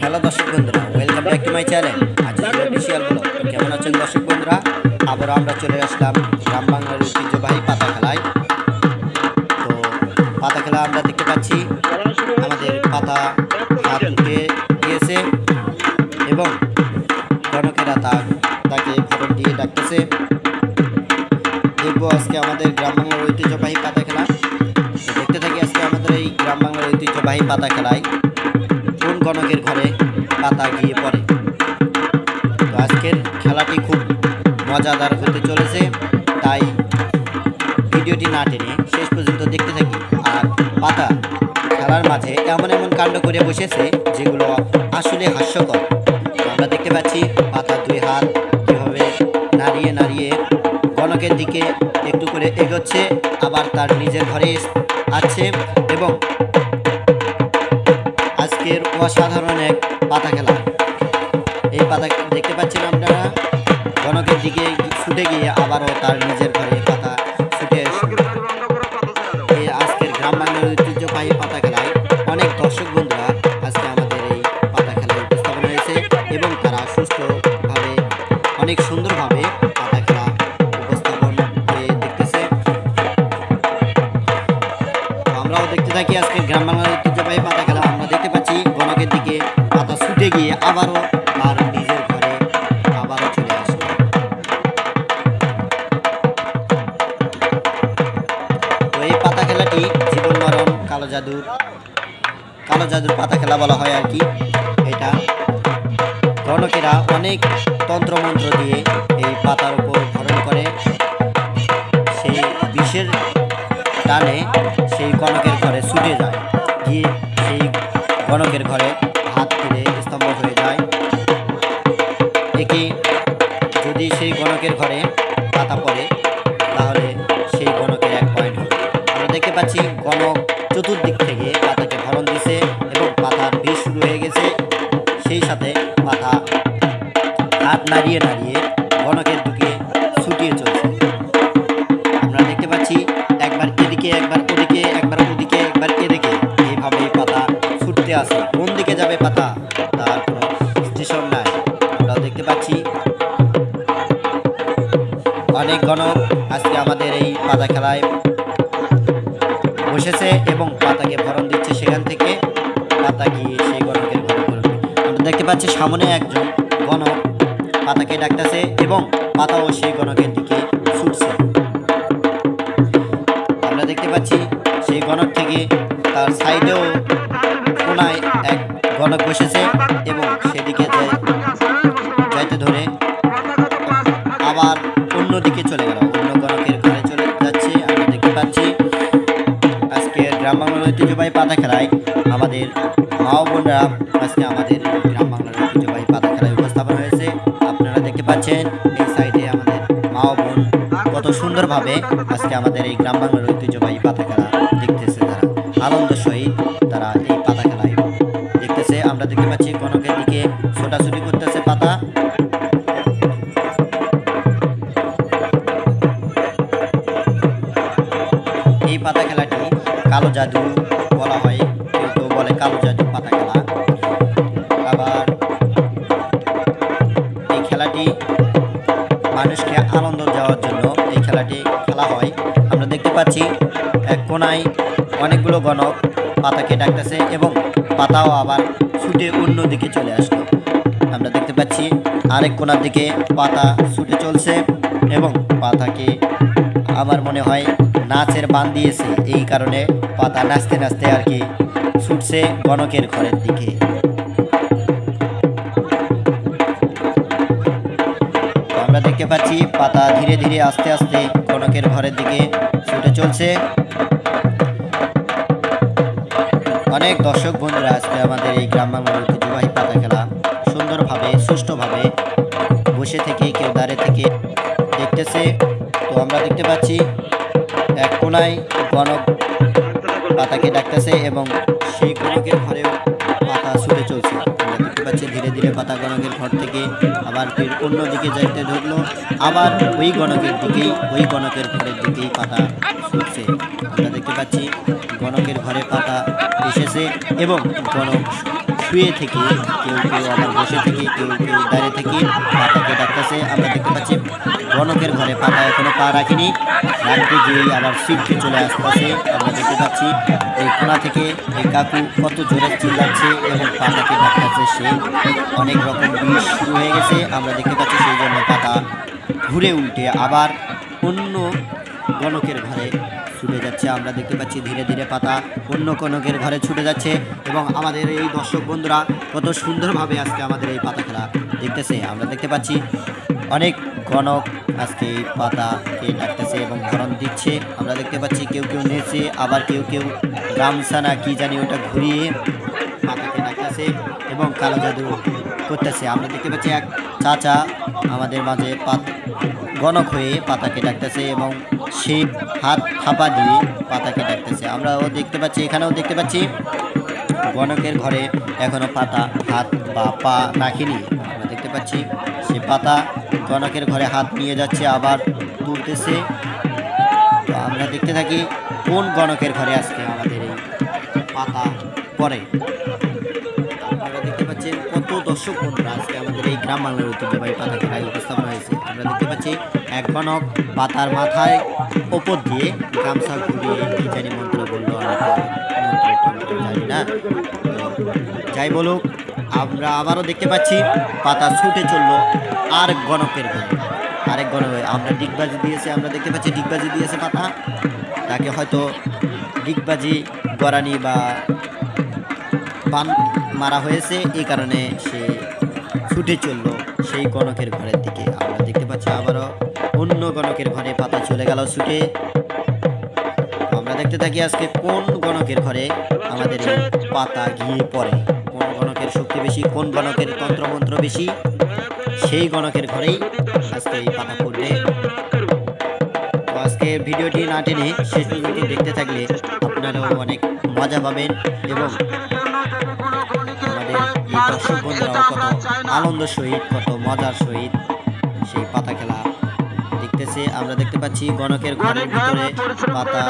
Hello দর্শক বন্ধুরা welcome back to my channel আজ অফিসিয়াল ব্লগ কেমন আছেন দর্শক বন্ধুরা? আবারও আমরা চলে আসলাম গ্রাম বাংলার ঐতিহ্যবাহী পাতা খেলায়। তো পাতা খেলা আমরা দেখতে পাচ্ছি, আমাদের পাতা হাত উঠে গিয়েছে এবং গণকেরা তা তাকে ফটো দিয়ে ডাকতেছে। দেখব আজকে আমাদের গ্রাম বাংলার ঐতিহ্যবাহী পাতা খেলা। দেখতে থাকি আজকে আমাদের এই গ্রাম বাংলার ঐতিহ্যবাহী পাতা খেলায়। গণকের ঘরে পাতা গিয়ে পড়ে। তো আজকের খেলাটি খুব মজাদার হতে চলেছে, তাই ভিডিওটি না টেনে শেষ পর্যন্ত দেখতে থাকি। আর পাতা খেলার মাঝে এমন এমন কাণ্ড করে বসেছে যেগুলো আসলে হাস্যকর। আমরা দেখতে পাচ্ছি পাতা দুই হাত কীভাবে নাড়িয়ে নাড়িয়ে গণকের দিকে একটু করে এগোচ্ছে, আবার তার নিজের ঘরে আছে এবং অসাধারণ এক পাতা খেলা এই পাতা দেখতে পাচ্ছেন আপনারা? গণকের দিকে ছুটে গিয়ে আবারও তার নিজের কালো জাদুর পাতা খেলা বলা হয় আর কি। এটা। গণকেরা অনেক তন্ত্রমন্ত্র দিয়ে এই পাতার উপর ভরণ করে। সেই বিষের টানে সেই গণকের ঘরে ছুটে যায়। গিয়ে সেই গণকের ঘরে হাত ফিরে স্তম্ভ হয়ে যায়। একে যদি সেই গণকের ঘরে একবার ওদিকে একবার ওদিকে, একবার এদিকে। এইভাবে পাতা ছুটতে আসে। কোন দিকে যাবে পাতা? তার কোনো স্টেশন নাই। আমরা দেখতে পাচ্ছি। অনেক গণক আজকে আমাদের এই পাতা খেলায় বসেছে এবং পাতাকে ভরণ দিচ্ছে সেখান থেকে। পাতা গিয়ে সেই গণকের ঘরে পড়বে আমরা দেখতে পাচ্ছি সামনে একজন গণক পাতাকে ডাকতেছে এবং পাতাও সেই গণকের দিকে ছুটছে। পাচ্ছি। সেই গণক থেকে তার সাইডেও কোনায় এক গণক বসেছে এবং সেদিকে যাইতে ধরে আবার অন্যদিকে চলে গেল। অন্য গণকের ঘরে চলে যাচ্ছে, আমরা দেখতে পাচ্ছি। আজকে গ্রাম বাংলার ঐতিহ্যবাহী পাতা খেলায় আমাদের মা বোনরা আজকে আমাদের গ্রাম বাংলার ঐতিহ্যবাহী পাতা খেলায় উপস্থাপন হয়েছে। আপনারা দেখতে পাচ্ছেন, এই সাইডে আমাদের মা বোন কত সুন্দরভাবে আজকে আমাদের এই গ্রাম বাংলার ঐতিহ্যবাহী পাতা খেলা দেখতেছে তারা। আনন্দ সহিত তারা এই পাতা খেলায়। দেখতেছে, আমরা দেখতে পাচ্ছি গণকের দিকে ছোটাছুটি করতেছে পাতা। এই পাতা খেলাটি কালো জাদু বলা হয় কেউ বলে কালো জাদু পাতা খেলা। আবার এই খেলাটি মানুষকে আনন্দ দেওয়ার জন্য এই খেলাটি খেলা হয়। আমরা দেখতে পাচ্ছি কোনায় অনেকগুলো গণক পাতাকে ডাকতেছে এবং পাতাও আবার ছুটে অন্য দিকে চলে আসলো। আমরা দেখতে পাচ্ছি আরেক কোনার দিকে পাতা ছুটে চলছে এবং পাতাকে আমার মনে হয় নাচের বান দিয়েছে। এই কারণে পাতা নাচতে নাচতে আর কি ছুটছে গণকের ঘরের দিকে। দেখতে পাচ্ছি, পাতা ধীরে ধীরে আস্তে আস্তে কনকের ঘরের দিকে ছুটে চলছে। অনেক দর্শক বন্ধুরা আজকে আমাদের এই গ্রাম বাংলার ঐতিহ্যবাহী পাতা খেলা সুন্দরভাবে, সুষ্ঠুভাবে বসে থেকে কেউ দাঁড়িয়ে থেকে দেখতেছে। তো আমরা দেখতে পাচ্ছি, এক কোনায় গণক পাতাকে ডাকতেছে এবং সেই গণকের ঘরেও পাতা ছুটে চলছে। ধীরে পাতা গণকের ঘর থেকে আবার ফের অন্য দিকে যাইতে ধরলো। আবার ওই গণকের দিকেই, ওই গণকের ঘরের দিকেই পাতা ছুটছে আমরা দেখতে পাচ্ছি, গণকের ঘরে পাতা এসেছে এবং গণক শুয়ে থেকে, কেউ কেউ আবার বসে থেকে, কেউ কেউ দাঁড়িয়ে থেকে পাতাকে ডাকতেছে। আমরা দেখতে পাচ্ছি গণকের ঘরে পাতা এখনও পা রাখেনি। রাখতে গিয়েই আবার সিটকে চলে আসতেছে। আমরা দেখতে পাচ্ছি, এই কোনা থেকে এই কাকু কত জোরে চিল্লাচ্ছে এবং পাতাকে ডাকতেছে সে। অনেক রকম বিষ শুরু হয়ে গেছে, আমরা দেখতে পাচ্ছি সেই জন্য পাতা ঘুরে উল্টে আবার অন্য গণকের ঘরে ছুটে যাচ্ছে। আমরা দেখতে পাচ্ছি ধীরে ধীরে পাতা অন্য গণকের ঘরে ছুটে যাচ্ছে এবং আমাদের এই দর্শক বন্ধুরা কত সুন্দরভাবে আজকে আমাদের এই পাতা খেলা দেখতেছে। আমরা দেখতে পাচ্ছি অনেক গণক আজকে পাতাকে ডাকতেছে এবং ধরন দিচ্ছে। আমরা দেখতে পাচ্ছি কেউ কেউ নেচে, আবার কেউ কেউ গামছা না কি জানি ওটা ঘুরিয়ে পাতাকে ডাকতেছে এবং কালো জাদু করতেছে। আমরা দেখতে পাচ্ছি এক চাচা আমাদের মাঝে পাত গণক হয়ে পাতাকে ডাকতেছে এবং সে হাত থাপা দিয়ে পাতাকে ডাকতেছে। আমরাও দেখতে পাচ্ছি, এখানেও দেখতে পাচ্ছি গণকের ঘরে এখনও পাতা, হাত বা পা রাখিনি। আমরা দেখতে পাচ্ছি সে পাতা গণকের ঘরে হাত নিয়ে যাচ্ছে, আবার তুলতেছে তো আমরা দেখতে থাকি কোন গণকের ঘরে আজকে আমাদের এই পাতা পড়ে। আপনারা দেখতে পাচ্ছেন কত দর্শক বন্ধুরা আজকে আমাদের এই গ্রাম বাংলার ঐতিহ্যবাহী পাতা খেলায় উপস্থাপন হয়েছে। আমরা দেখতে পাচ্ছি এক গণক পাতার মাথায় ওপর দিয়ে গামছা ঘুরিয়ে কি জানি মন্ত্র বলল জানি না। যাই বলুক আমরা আবারও দেখতে পাচ্ছি, পাতা ছুটে চলল আর গণকের ঘরে আরেক গণক আমরা ডিগবাজি দিয়েছে, আমরা দেখতে পাচ্ছি ডিগবাজি দিয়েছে পাতা। তাকে হয়তো ডিগবাজি, গরানি বা বান মারা হয়েছে, এই কারণে সে ছুটে চলল সেই গণকের ঘরের দিকে। আমরা দেখতে পাচ্ছি আবারও অন্য গণকের ঘরে পাতা চলে গেল ছুটে। আমরা দেখতে থাকি আজকে কোন গণকের ঘরে আমাদের পাতা গিয়ে পড়ে। গণকের শক্তি বেশি, কোন গণকের তন্ত্রমন্ত্র বেশি, সেই গণকের ঘরেই আজকে এই পাতা পড়বে তো আজকে ভিডিওটি না টেনে শেষ পর্যন্ত দেখতে থাকলে আপনারাও অনেক মজা পাবেন এবং আমাদের এই দর্শক বন্ধুরাও কত আনন্দ সহিত, কত মজার সহিত সেই পাতা খেলা দেখতেছে। আমরা দেখতে পাচ্ছি গণকের ঘরের ভিতরে পাতা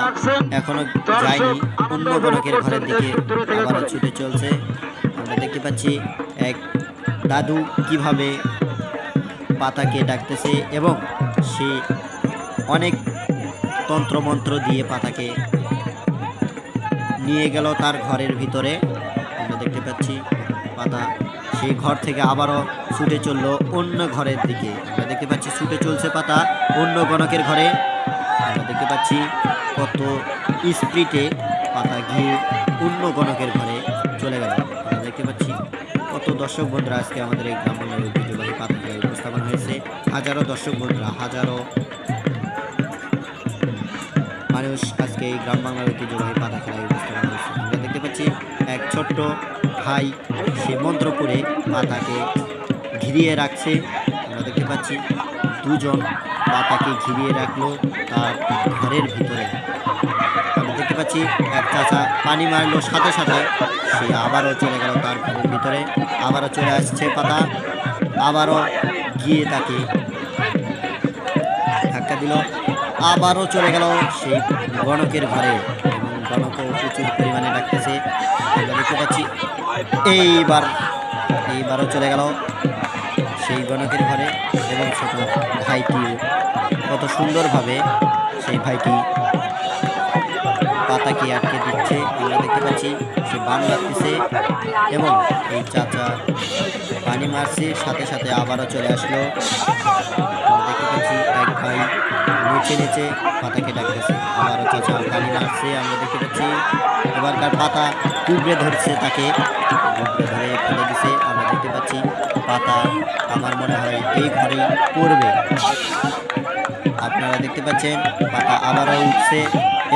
এখনও যায়নি, অন্য গণকের ঘরের দিকে আবারও ছুটে চলছে। আমরা দেখতে পাচ্ছি এক দাদু কীভাবে পাতাকে ডাকতেছে এবং সে অনেক তন্ত্রমন্ত্র দিয়ে পাতাকে নিয়ে গেল তার ঘরের ভিতরে। আমরা দেখতে পাচ্ছি পাতা সেই ঘর থেকে আবারও ছুটে চলল অন্য ঘরের দিকে। আমরা দেখতে পাচ্ছি ছুটে চলছে পাতা অন্য গণকের ঘরে। আমরা দেখতে পাচ্ছি কত স্প্রিটে পাতা গিয়ে অন্য গণকের ঘরে চলে গেল। দেখতে পাচ্ছি কত দর্শক বন্ধুরা আজকে আমাদের এই গ্রাম বাংলার ঐতিহ্যবাহী পাতা খেলায় উপস্থাপন হয়েছে। হাজারো দর্শক বন্ধুরা, হাজারো মানুষ আজকে এই গ্রাম বাংলার ঐতিহ্যবাহী পাতা খেলায় উপস্থাপন হয়েছে। আমরা দেখতে পাচ্ছি এক ছোট্ট ভাই, সে মন্ত্র করে পাতাকে ঘিরিয়ে রাখছে। আমরা দেখতে পাচ্ছি দুজন পাতাকে ঘিরিয়ে রাখল তার ঘরের ভিতরে। দেখতে পাচ্ছি, এক চাচা পানি মারলো সাথে সাথে। সে আবারও চলে গেল তার ঘরের ভিতরে। আবারও চলে আসছে পাতা। আবারও গিয়ে তাকে ধাক্কা দিল। আবারও চলে গেল সেই গণকের ঘরে। এবং গণকও প্রচুর পরিমাণে ডাকতেছে। আমরা দেখতে পাচ্ছি, এইবার, এইবারও চলে গেল সেই গণকের ঘরে। এবং ছোট ভাইটি কত সুন্দরভাবে সেই ভাইটি পাতাকে আটকে দিচ্ছে? আমরা দেখতে পাচ্ছি সে বান লাগতেছে এবং এই চাচা পানি মারছে, সাথে সাথে আবারও চলে আসলো। দেখতে পাচ্ছি এক ভাই নিচে নিচে পাতাকে ডাকতেছে। আবারও চাচা পানি মারছে, আমরা দেখতে পাচ্ছি এবারকার পাতা টুকরে ধরছে তাকে। টুকরে ধরে ফেলে দিছে, আমরা দেখতে পাচ্ছি পাতা, আমার মনে হয় এই ঘরেই পড়বে। আপনারা দেখতে পাচ্ছেন, পাতা আবারও উঠছে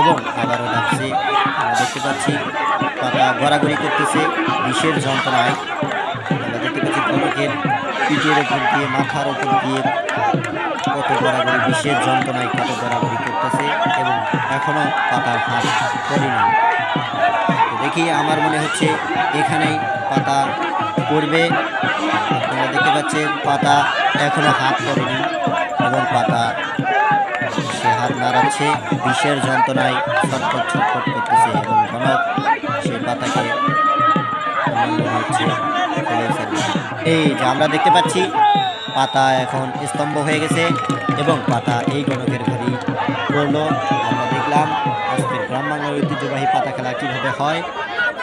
এবং আবারও ডাকছে আমরা দেখতে পাচ্ছি, পাতা গড়াগড়ি করতেছে, বিষের যন্ত্রণায়। আমরা দেখতে পাচ্ছি গণকের পিঠের ওপর দিয়ে, মাথার ওপর দিয়ে কত গড়াগড়ি, বিষের যন্ত্রণায় কত গড়াগড়ি করতেছে এবং এখনও পাতার পড়েনি। তো দেখি, আমার মনে হচ্ছে এখানেই পাতা পড়বে। আপনারা দেখতে পাচ্ছেন, পাতা এখনও হাত পড়েনি। এবং পাতা, সে হাত নাড়াচ্ছে বিষের যন্ত্রণায় ছটফট ছটফট করতেছে এবং ঘনক সে পাতাকে এই যে আমরা দেখতে পাচ্ছি, পাতা এখন স্তম্ভ হয়ে গেছে এবং পাতা এই গণকের ঘরেই পড়ল আমরা দেখলাম আজকের গ্রাম বাংলার ঐতিহ্যবাহী পাতা খেলা কীভাবে হয়।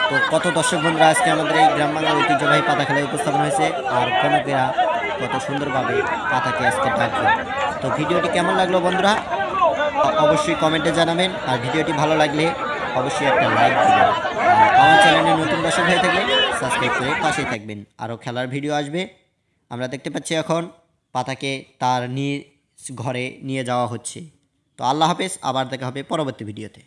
তো কত দর্শক বন্ধুরা, আজকে আমাদের এই গ্রাম বাংলার ঐতিহ্যবাহী পাতা খেলায় উপস্থাপন হয়েছে। আর গণকেরা কত সুন্দরভাবে পাতাকে আজকে ডাকবে তো ভিডিওটি কেমন লাগল বন্ধুরা? অবশ্যই কমেন্টে জানাবেন। আর ভিডিওটি ভালো লাগলে অবশ্যই একটা লাইক দিবেন। আমার চ্যানেলে নতুন দর্শক হয়ে থাকলে সাবস্ক্রাইব করে পাশেই থাকবেন। আরও খেলার ভিডিও আসবে। আমরা দেখতে পাচ্ছি এখন পাতাকে তার নিয়ে ঘরে নিয়ে যাওয়া হচ্ছে। তো আল্লাহ হাফেজ, আবার দেখা হবে পরবর্তী ভিডিওতে।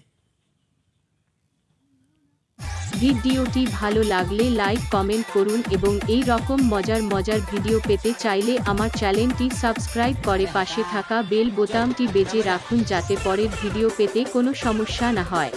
ভিডিওটি ভালো লাগলে লাইক, কমেন্ট করুন এবং এই রকম মজার মজার ভিডিও পেতে চাইলে আমার চ্যানেলটি সাবস্ক্রাইব করে পাশে থাকা বেল বোতামটি বেজে রাখুন যাতে পরের ভিডিও পেতে কোনো সমস্যা না হয়।